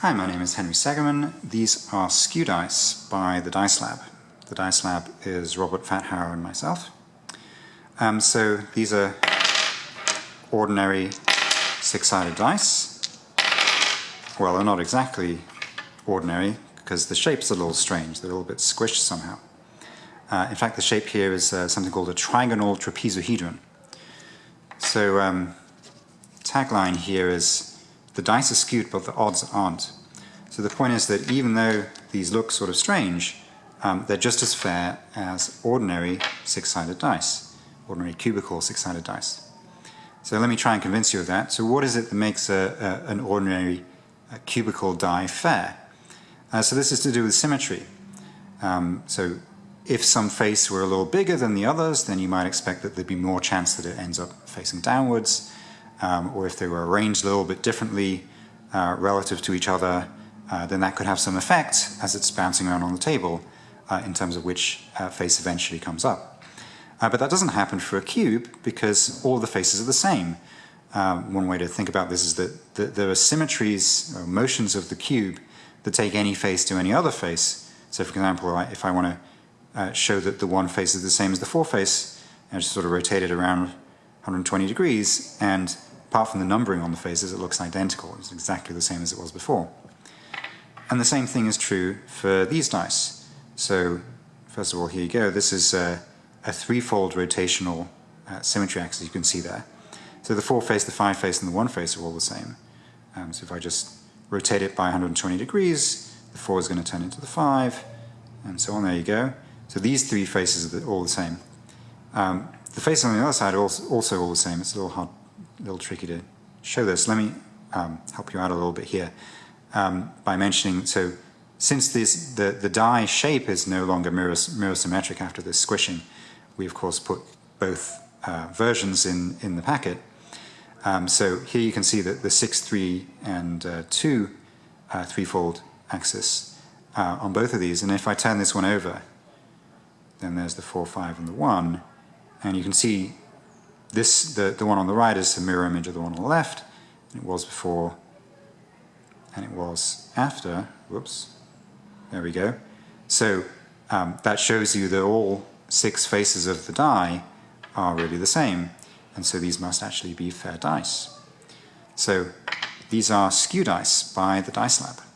Hi, my name is Henry Segerman. These are Skew Dice by the Dice Lab. The Dice Lab is Robert Fathauer and myself. Um, so these are ordinary six-sided dice. Well, they're not exactly ordinary because the shape's a little strange. They're a little bit squished somehow. Uh, in fact, the shape here is uh, something called a trigonal trapezohedron. So um, tagline here is the dice are skewed but the odds aren't. So the point is that even though these look sort of strange, um, they're just as fair as ordinary six-sided dice, ordinary cubical six-sided dice. So let me try and convince you of that. So what is it that makes a, a, an ordinary a cubical die fair? Uh, so this is to do with symmetry. Um, so if some face were a little bigger than the others, then you might expect that there'd be more chance that it ends up facing downwards um, or if they were arranged a little bit differently uh, relative to each other, uh, then that could have some effect as it's bouncing around on the table uh, in terms of which uh, face eventually comes up. Uh, but that doesn't happen for a cube because all the faces are the same. Um, one way to think about this is that, there are symmetries or motions of the cube that take any face to any other face. So for example, if I want to uh, show that the one face is the same as the four face, I just sort of rotate it around 120 degrees and apart from the numbering on the faces, it looks identical. It's exactly the same as it was before. And the same thing is true for these dice. So first of all, here you go. This is a, a threefold rotational uh, symmetry axis you can see there. So the four face, the five face, and the one face are all the same. Um, so if I just rotate it by 120 degrees, the four is going to turn into the five, and so on. There you go. So these three faces are all the same. Um, the face on the other side are also, also all the same. It's a little hard a little tricky to show this. Let me um, help you out a little bit here um, by mentioning, so since this, the, the die shape is no longer mirror, mirror symmetric after this squishing, we of course put both uh, versions in, in the packet. Um, so here you can see that the 6, 3, and uh, 2 uh, threefold axis uh, on both of these. And if I turn this one over, then there's the 4, 5, and the 1. And you can see this, the, the one on the right is the mirror image of the one on the left. It was before and it was after. Whoops. There we go. So um, that shows you that all six faces of the die are really the same. And so these must actually be fair dice. So these are skew dice by the Dice Lab.